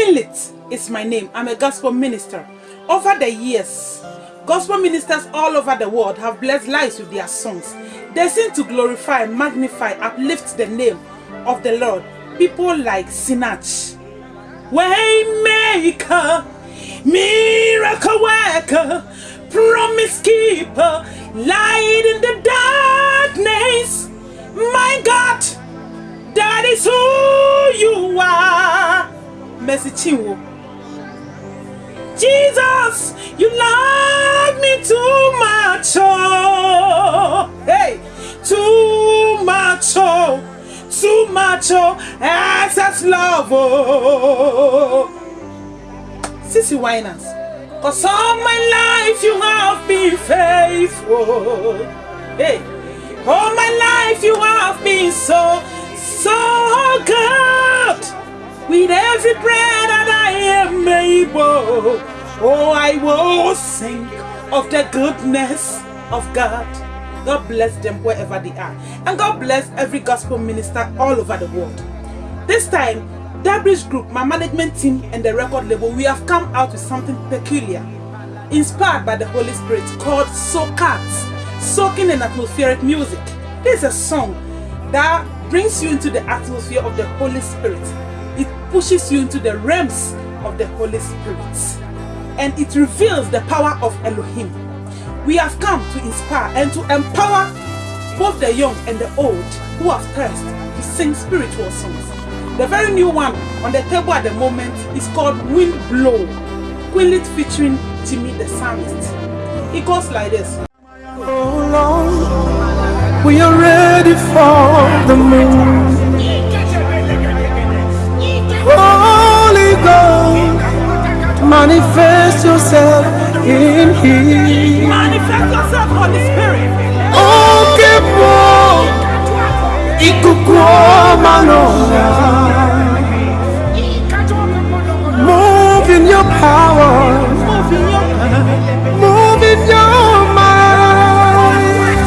Quinlit is my name. I'm a gospel minister. Over the years, gospel ministers all over the world have blessed lives with their songs. They seem to glorify, magnify, uplift the name of the Lord. People like Sinach, Waymaker, Miracle Worker, Promise Keeper, Light in the darkness. Jesus, you love me too much, oh, hey, too much, oh, too much, oh, excess love, oh. CeCe Winans, cause all my life you have been faithful, hey, all my life you have been so, so good. With every breath that I am able, oh, I will sing of the goodness of God. God bless them wherever they are. And God bless every gospel minister all over the world. This time, Debridge Group, my management team, and the record label, we have come out with something peculiar, inspired by the Holy Spirit, called Soakat, Soaking in Atmospheric Music. This is a song that brings you into the atmosphere of the Holy Spirit it pushes you into the realms of the Holy Spirit and it reveals the power of Elohim. We have come to inspire and to empower both the young and the old who have thirst to sing spiritual songs. The very new one on the table at the moment is called Wind Blow, Quillet featuring Jimmy the Psalmist. It goes like this. Oh Lord, we are ready for the move. Manifest yourself in Him. Manifest yourself, Holy Spirit. Oh, kepo, ikukuo manora. Move in your power, Move in your move in your mind.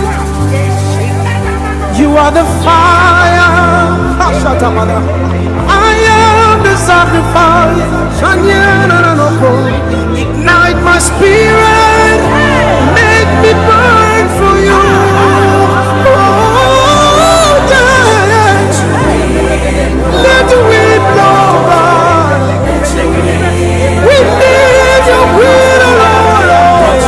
You are the fire. I am the sacrifice. Ignite my spirit. Make me burn for you. Oh. Let the wind blow by. We need your Lord.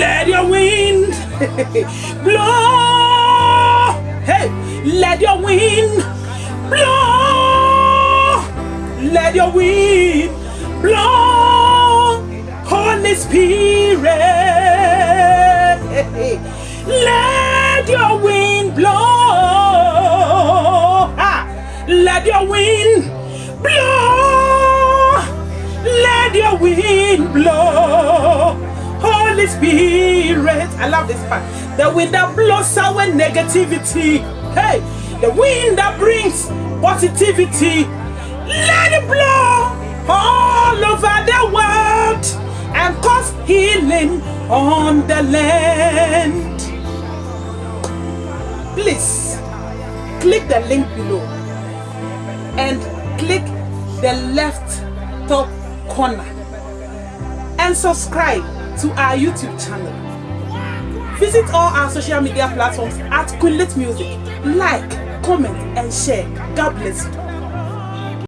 Let your wind blow. Hey, let your wind blow. Let your wind blow. Holy Spirit. Let your wind blow. Ah, let your wind blow. Let your wind blow. Holy Spirit. I love this part. The wind that blows away negativity. Hey, the wind that brings positivity. Let it blow all over the world and cause healing on the land. Please click the link below and click the left top corner and subscribe to our YouTube channel. Visit all our social media platforms at Quinlet Music. Like, comment, and share. God bless you.